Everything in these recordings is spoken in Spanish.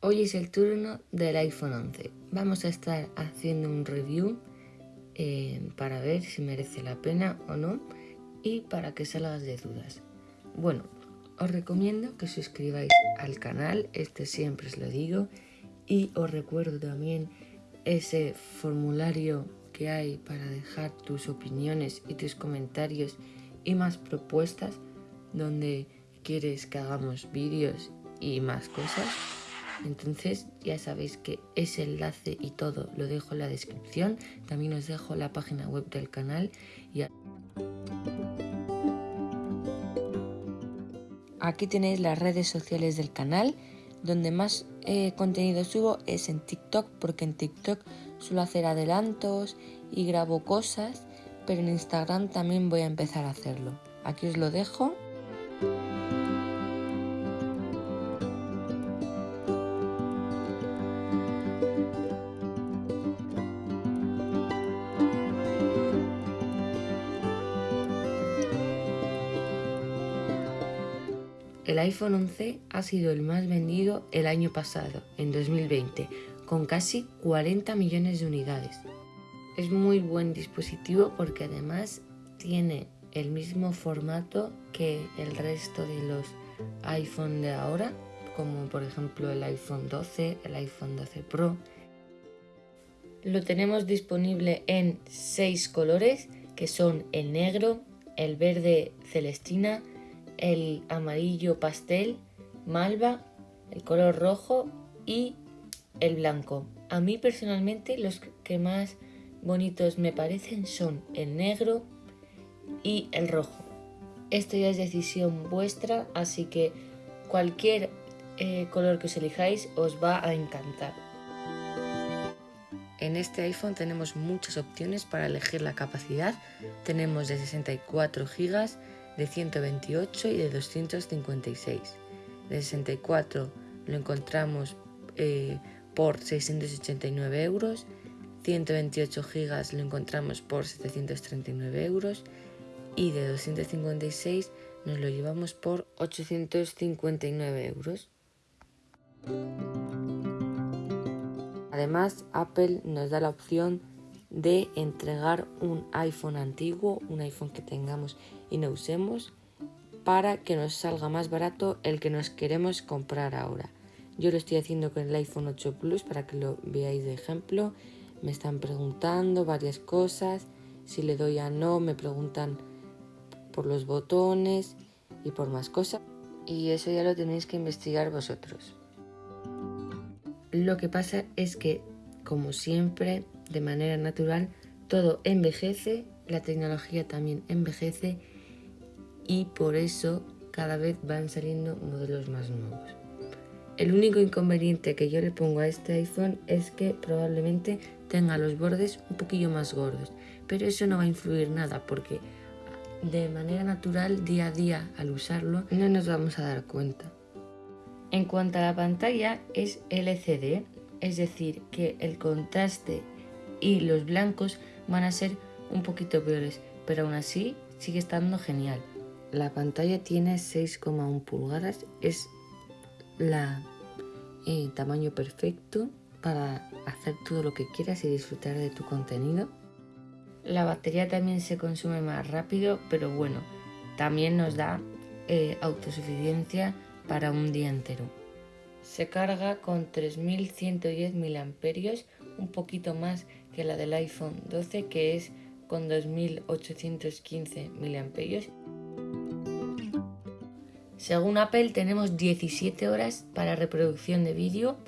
Hoy es el turno del iPhone 11. Vamos a estar haciendo un review eh, para ver si merece la pena o no y para que salgas de dudas. Bueno, os recomiendo que suscribáis al canal, este siempre os lo digo, y os recuerdo también ese formulario que hay para dejar tus opiniones y tus comentarios y más propuestas donde quieres que hagamos vídeos y más cosas. Entonces ya sabéis que ese enlace y todo lo dejo en la descripción. También os dejo la página web del canal. Aquí tenéis las redes sociales del canal. Donde más eh, contenido subo es en TikTok porque en TikTok suelo hacer adelantos y grabo cosas. Pero en Instagram también voy a empezar a hacerlo. Aquí os lo dejo. El iPhone 11 ha sido el más vendido el año pasado, en 2020, con casi 40 millones de unidades. Es muy buen dispositivo porque además tiene el mismo formato que el resto de los iPhone de ahora, como por ejemplo el iPhone 12, el iPhone 12 Pro. Lo tenemos disponible en 6 colores que son el negro, el verde celestina, el amarillo pastel, malva, el color rojo y el blanco. A mí personalmente los que más bonitos me parecen son el negro y el rojo. Esto ya es decisión vuestra, así que cualquier eh, color que os elijáis os va a encantar. En este iPhone tenemos muchas opciones para elegir la capacidad. Tenemos de 64 GB, de 128 y de 256. De 64 lo encontramos eh, por 689 euros, 128 GB lo encontramos por 739 euros y de 256 nos lo llevamos por 859 euros. Además, Apple nos da la opción de entregar un iPhone antiguo, un iPhone que tengamos y no usemos, para que nos salga más barato el que nos queremos comprar ahora. Yo lo estoy haciendo con el iPhone 8 Plus para que lo veáis de ejemplo. Me están preguntando varias cosas. Si le doy a no, me preguntan por los botones y por más cosas. Y eso ya lo tenéis que investigar vosotros. Lo que pasa es que, como siempre, de manera natural, todo envejece, la tecnología también envejece y por eso cada vez van saliendo modelos más nuevos. El único inconveniente que yo le pongo a este iPhone es que probablemente tenga los bordes un poquillo más gordos, pero eso no va a influir nada porque de manera natural día a día al usarlo no nos vamos a dar cuenta. En cuanto a la pantalla es LCD, es decir que el contraste y los blancos van a ser un poquito peores, pero aún así sigue estando genial. La pantalla tiene 6,1 pulgadas, es la eh, tamaño perfecto para hacer todo lo que quieras y disfrutar de tu contenido. La batería también se consume más rápido, pero bueno, también nos da eh, autosuficiencia para un día entero. Se carga con 3110 mAh, un poquito más que la del iPhone 12 que es con 2815 mAh. Según Apple tenemos 17 horas para reproducción de vídeo,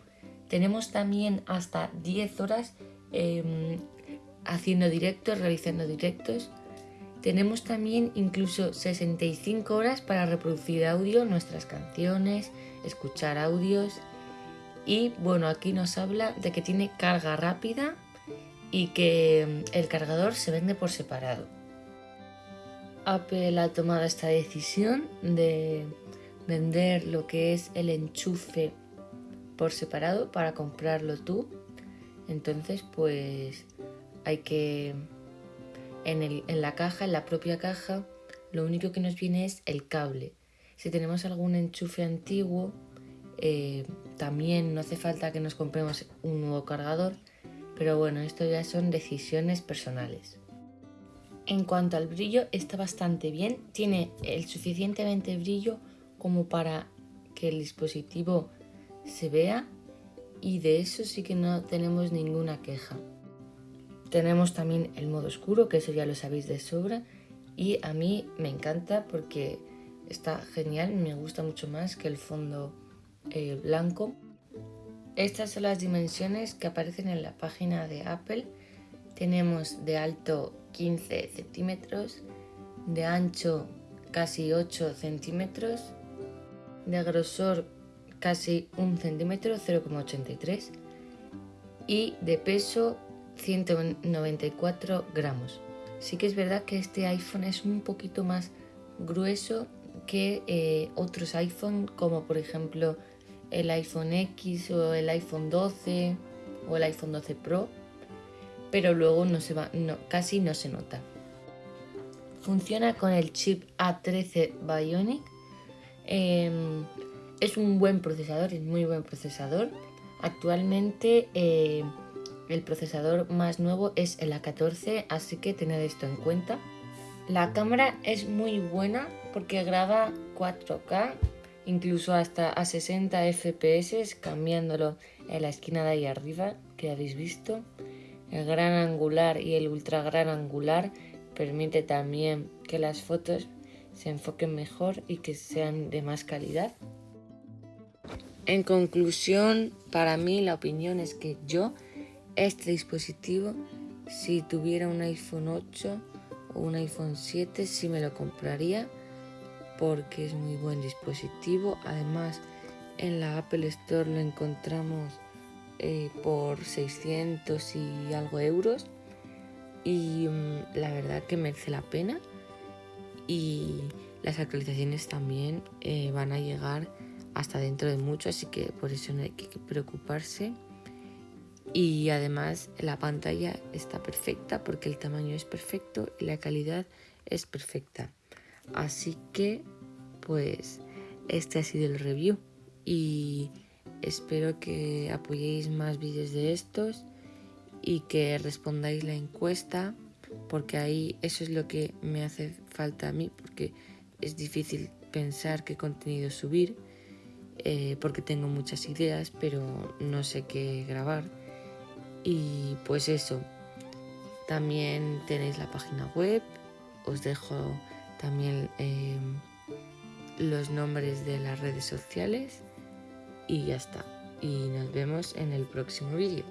tenemos también hasta 10 horas em, haciendo directos, realizando directos. Tenemos también incluso 65 horas para reproducir audio, nuestras canciones, escuchar audios. Y bueno, aquí nos habla de que tiene carga rápida y que em, el cargador se vende por separado. Apple ha tomado esta decisión de vender lo que es el enchufe por separado para comprarlo tú. Entonces, pues hay que en, la caja, en la propia caja, lo único que nos viene es el cable. Si tenemos algún enchufe antiguo, eh, también no hace falta que nos compremos un nuevo cargador, pero bueno, esto ya son decisiones personales. En cuanto al brillo, está bastante bien, tiene el suficientemente brillo como para que el dispositivo se vea y de eso sí que no tenemos ninguna queja. Tenemos también el modo oscuro, que eso ya lo sabéis de sobra y a mí me encanta porque está genial, me gusta mucho más que el fondo eh, blanco. Estas son las dimensiones que aparecen en la página de Apple. Tenemos de alto 15 centímetros, de ancho casi 8 centímetros, de grosor casi 1 centímetro, 0,83 y de peso 194 gramos. Sí que es verdad que este iPhone es un poquito más grueso que eh, otros iPhone como por ejemplo el iPhone X o el iPhone 12 o el iPhone 12 Pro pero luego no se va, no, casi no se nota. Funciona con el chip A13 Bionic. Em, es un buen procesador, es muy buen procesador. Actualmente eh, el procesador más nuevo es el A14, así que tened esto en cuenta. La cámara es muy buena porque graba 4K, incluso hasta a 60 FPS, cambiándolo en la esquina de ahí arriba, que habéis visto. El gran angular y el ultra gran angular permite también que las fotos se enfoquen mejor y que sean de más calidad. En conclusión, para mí la opinión es que yo, este dispositivo, si tuviera un iPhone 8 o un iPhone 7, sí me lo compraría porque es muy buen dispositivo. Además, en la Apple Store lo encontramos eh, por 600 y algo euros y mm, la verdad que merece la pena y las actualizaciones también eh, van a llegar hasta dentro de mucho así que por eso no hay que preocuparse y además la pantalla está perfecta porque el tamaño es perfecto y la calidad es perfecta. Así que pues este ha sido el review y Espero que apoyéis más vídeos de estos y que respondáis la encuesta porque ahí eso es lo que me hace falta a mí porque es difícil pensar qué contenido subir eh, porque tengo muchas ideas pero no sé qué grabar y pues eso también tenéis la página web os dejo también eh, los nombres de las redes sociales y ya está. Y nos vemos en el próximo vídeo.